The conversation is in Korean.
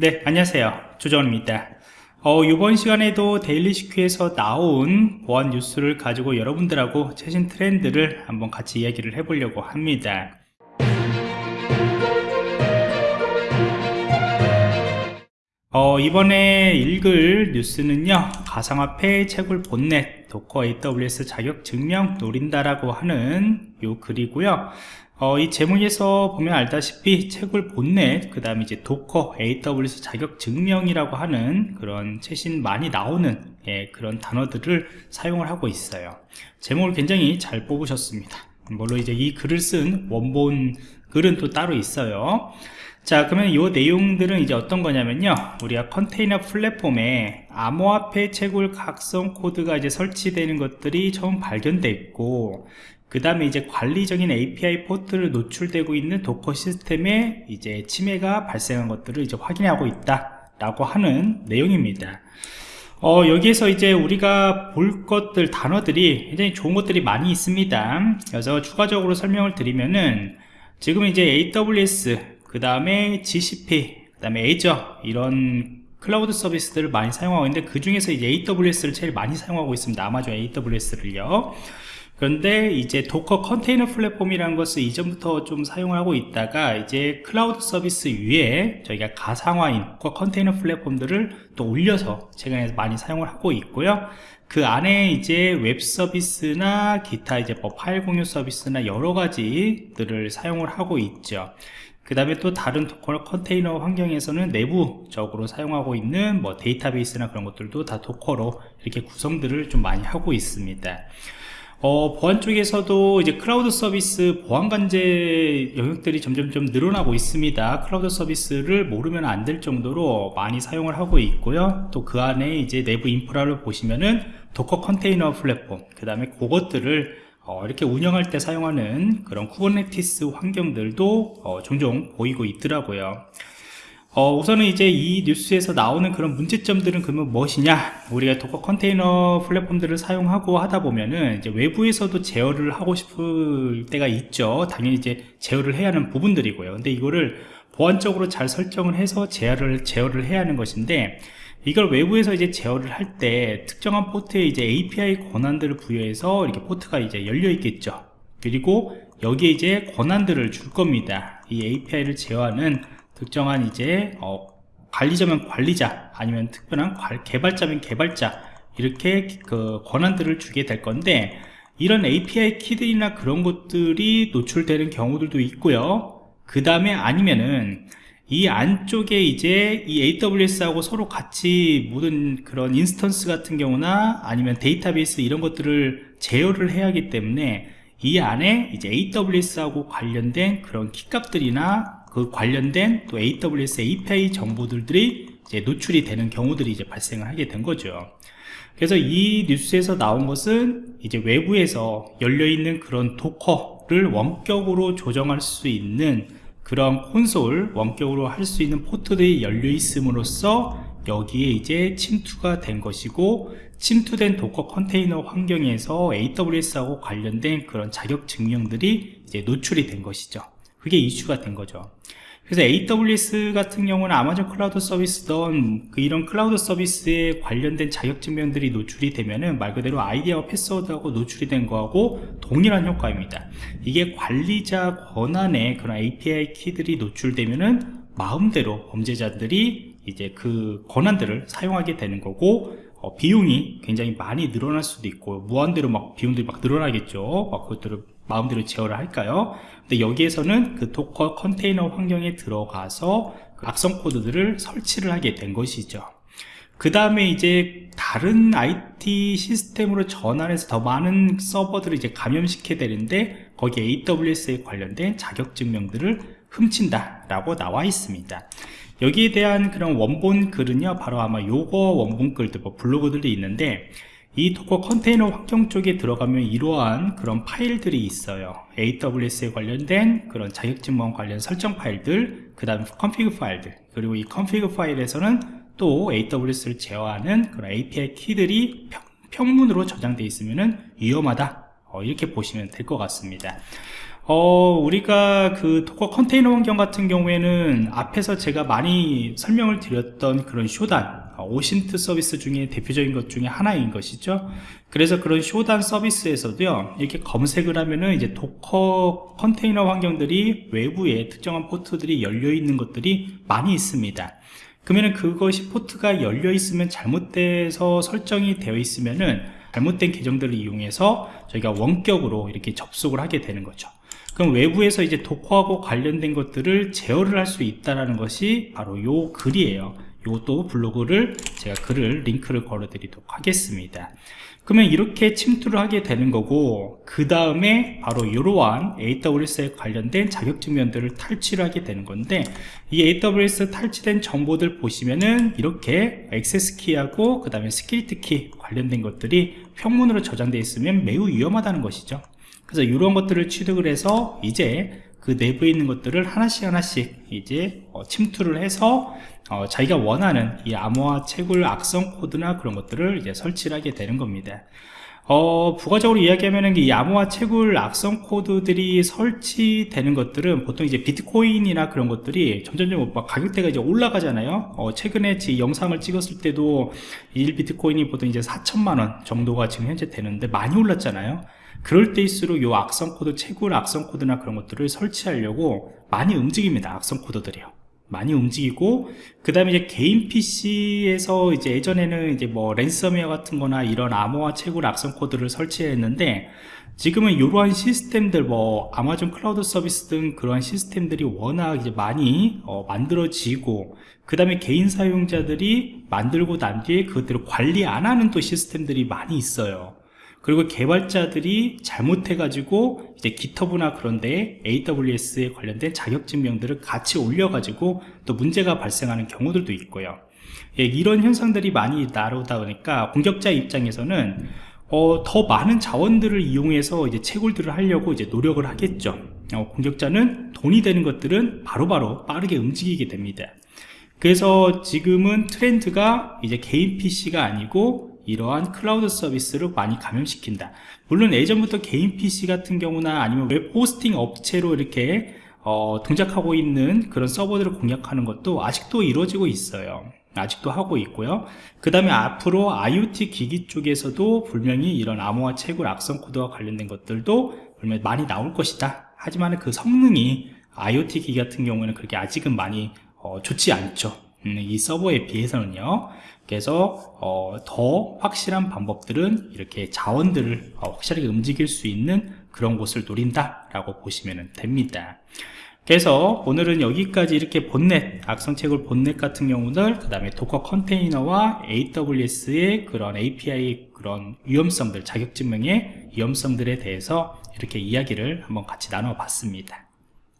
네 안녕하세요. 조정원입니다. 어, 이번 시간에도 데일리 시큐에서 나온 보안 뉴스를 가지고 여러분들하고 최신 트렌드를 한번 같이 이야기를 해보려고 합니다. 어, 이번에 읽을 뉴스는요 가상화폐 채굴 botnet Docker AWS 자격 증명 노린다라고 하는 요 글이고요 어, 이 제목에서 보면 알다시피 채굴 botnet 그 다음에 이제 Docker AWS 자격 증명이라고 하는 그런 최신 많이 나오는 예, 그런 단어들을 사용을 하고 있어요. 제목을 굉장히 잘 뽑으셨습니다. 물론 이제 이 글을 쓴 원본 글은 또 따로 있어요. 자 그러면 이 내용들은 이제 어떤 거냐면요. 우리가 컨테이너 플랫폼에 암호화폐 채굴 악성 코드가 이제 설치되는 것들이 처음 발견됐고 그 다음에 이제 관리적인 API 포트를 노출되고 있는 Docker 시스템에 이제 침해가 발생한 것들을 이제 확인하고 있다 라고 하는 내용입니다. 어, 여기에서 이제 우리가 볼 것들 단어들이 굉장히 좋은 것들이 많이 있습니다. 그래서 추가적으로 설명을 드리면은 지금 이제 AWS 그 다음에 GCP 그 다음에 Azure 이런 클라우드 서비스들을 많이 사용하고 있는데 그 중에서 이제 AWS를 제일 많이 사용하고 있습니다. 아마존 AWS를요 그런데 이제 Docker 컨테이너 플랫폼이라는 것을 이전부터 좀 사용을 하고 있다가 이제 클라우드 서비스 위에 저희가 가상화인 Docker 컨테이너 플랫폼들을 또 올려서 최근에 많이 사용을 하고 있고요. 그 안에 이제 웹 서비스나 기타 이제 뭐 파일 공유 서비스나 여러 가지들을 사용을 하고 있죠. 그 다음에 또 다른 Docker 컨테이너 환경에서는 내부적으로 사용하고 있는 뭐 데이터베이스나 그런 것들도 다 Docker로 이렇게 구성들을 좀 많이 하고 있습니다 어, 보안 쪽에서도 이제 클라우드 서비스 보안 관제 영역들이 점점 좀 늘어나고 있습니다. 클라우드 서비스를 모르면 안 될 정도로 많이 사용을 하고 있고요. 또 그 안에 이제 내부 인프라를 보시면은 Docker 컨테이너 플랫폼, 그 다음에 그것들을 어, 이렇게 운영할 때 사용하는 그런 Kubernetes 환경들도 어, 종종 보이고 있더라고요. 어, 우선은 이제 이 뉴스에서 나오는 그런 문제점들은 그러면 무엇이냐? 우리가 Docker 컨테이너 플랫폼들을 사용하고 하다 보면은 이제 외부에서도 제어를 하고 싶을 때가 있죠. 당연히 이제 제어를 해야 하는 부분들이고요. 근데 이거를 보안적으로 잘 설정을 해서 제어를 제어를 해야 하는 것인데 이걸 외부에서 이제 제어를 할 때 특정한 포트에 이제 API 권한들을 부여해서 이렇게 포트가 이제 열려 있겠죠. 그리고 여기에 이제 권한들을 줄 겁니다. 이 API를 제어하는 특정한 이제 어, 관리자면 관리자 아니면 특별한 개발자면 개발자 이렇게 그 권한들을 주게 될 건데 이런 API 키들이나 그런 것들이 노출되는 경우들도 있고요. 그 다음에 아니면은 이 안쪽에 이제 이 AWS하고 서로 같이 모든 그런 instance 같은 경우나 아니면 데이터베이스 이런 것들을 제어를 해야 하기 때문에 이 안에 이제 AWS하고 관련된 그런 키값들이나 그 관련된 또 AWS API 정보들이 이제 노출이 되는 경우들이 이제 발생을 하게 된 거죠. 그래서 이 뉴스에서 나온 것은 이제 외부에서 열려있는 그런 Docker를 원격으로 조정할 수 있는 그런 콘솔 원격으로 할 수 있는 포트들이 열려 있음으로써 여기에 이제 침투가 된 것이고 침투된 Docker 컨테이너 환경에서 AWS하고 관련된 그런 자격 증명들이 이제 노출이 된 것이죠. 그게 이슈가 된 거죠. 그래서 AWS 같은 경우는 아마존 클라우드 서비스던 그 이런 클라우드 서비스에 관련된 자격증명들이 노출이 되면은 말 그대로 아이디 패스워드하고 노출이 된 거하고 동일한 효과입니다. 이게 관리자 권한의 그런 API 키들이 노출되면은 마음대로 범죄자들이 이제 그 권한들을 사용하게 되는 거고 어, 비용이 굉장히 많이 늘어날 수도 있고 무한대로 막 비용들이 막 늘어나겠죠. 막 그것들을 마음대로 제어를 할까요? 근데 여기에서는 그 Docker 컨테이너 환경에 들어가서 그 악성 코드들을 설치를 하게 된 것이죠. 그 다음에 이제 다른 IT 시스템으로 전환해서 더 많은 서버들을 이제 감염시켜야 되는데 거기 AWS에 관련된 자격증명들을 훔친다 라고 나와 있습니다. 여기에 대한 그런 원본 글은요 바로 아마 요거 원본 글들 뭐 블로그들이 있는데 이 Docker 컨테이너 환경 쪽에 들어가면 이러한 그런 파일들이 있어요. AWS에 관련된 그런 자격증명 관련 설정 파일들 그 다음 config 파일들 그리고 이 config 파일에서는 또 AWS를 제어하는 그런 API 키들이 평, 문으로 저장되어 있으면 위험하다. 어, 이렇게 보시면 될 것 같습니다. 어, 우리가 그 Docker 컨테이너 환경 같은 경우에는 앞에서 제가 많이 설명을 드렸던 그런 Shodan, 어, OSINT 서비스 중에 대표적인 것 중에 하나인 것이죠. 그래서 그런 Shodan 서비스에서도요, 이렇게 검색을 하면은 이제 Docker 컨테이너 환경들이 외부에 특정한 포트들이 열려 있는 것들이 많이 있습니다. 그러면은 그것이 포트가 열려 있으면 잘못돼서 설정이 되어 있으면은 잘못된 계정들을 이용해서 저희가 원격으로 이렇게 접속을 하게 되는 거죠. 그럼 외부에서 이제 도커하고 관련된 것들을 제어를 할 수 있다는 것이 바로 요 글이에요. 요것도 블로그를 제가 글을 링크를 걸어 드리도록 하겠습니다. 그러면 이렇게 침투를 하게 되는 거고 그 다음에 바로 이러한 AWS에 관련된 자격증명들을 탈취를 하게 되는 건데 이 AWS 탈취된 정보들 보시면은 이렇게 access key하고 그 다음에 secret key 관련된 것들이 평문으로 저장되어 있으면 매우 위험하다는 것이죠 그래서 이런 것들을 취득을 해서 이제 그 내부에 있는 것들을 하나씩 하나씩 이제 어, 침투를 해서 어, 자기가 원하는 이 암호화 채굴 악성 코드나 그런 것들을 이제 설치를 하게 되는 겁니다. 어, 부가적으로 이야기하면 이 암호화 채굴 악성 코드들이 설치되는 것들은 보통 이제 비트코인이나 그런 것들이 점점점 막 가격대가 이제 올라가잖아요. 어, 최근에 제 영상을 찍었을 때도 1 비트코인이 보통 이제 4천만 원 정도가 지금 현재 되는데 많이 올랐잖아요. 그럴 때일수록 요 악성 코드, 채굴 악성 코드나 그런 것들을 설치하려고 많이 움직입니다. 악성 코드들이요. 많이 움직이고 그 다음에 이제 개인 PC에서 이제 예전에는 이제 뭐 랜섬웨어 같은 거나 이런 암호화 채굴 악성 코드를 설치했는데 지금은 이러한 시스템들 뭐 아마존 클라우드 서비스 등 그러한 시스템들이 워낙 이제 많이 어, 만들어지고 그 다음에 개인 사용자들이 만들고 난 뒤에 그것들을 관리 안 하는 또 시스템들이 많이 있어요 그리고 개발자들이 잘못해가지고 이제 GitHub나 그런데 AWS에 관련된 자격증명들을 같이 올려가지고 또 문제가 발생하는 경우들도 있고요. 예, 이런 현상들이 많이 나오다 보니까 공격자 입장에서는 어, 더 많은 자원들을 이용해서 이제 채굴들을 하려고 이제 노력을 하겠죠. 어, 공격자는 돈이 되는 것들은 바로바로 바로 빠르게 움직이게 됩니다. 그래서 지금은 트렌드가 이제 개인 PC가 아니고 이러한 클라우드 서비스를 많이 감염시킨다. 물론 예전부터 개인 PC 같은 경우나 아니면 웹 호스팅 업체로 이렇게 어, 동작하고 있는 그런 서버들을 공략하는 것도 아직도 이루어지고 있어요. 아직도 하고 있고요. 그 다음에 앞으로 IoT 기기 쪽에서도 분명히 이런 암호화 채굴 악성 코드와 관련된 것들도 분명히 많이 나올 것이다. 하지만 그 성능이 IoT 기기 같은 경우에는 그렇게 아직은 많이 어, 좋지 않죠. 음, 이 서버에 비해서는요 그래서 어, 더 확실한 방법들은 이렇게 자원들을 어, 확실하게 움직일 수 있는 그런 곳을 노린다 라고 보시면 됩니다. 그래서 오늘은 여기까지 이렇게 본넷 악성채굴 본넷 같은 경우들 그 다음에 도커 컨테이너와 AWS의 그런 API 그런 위험성들 자격증명의 위험성들에 대해서 이렇게 이야기를 한번 같이 나눠 봤습니다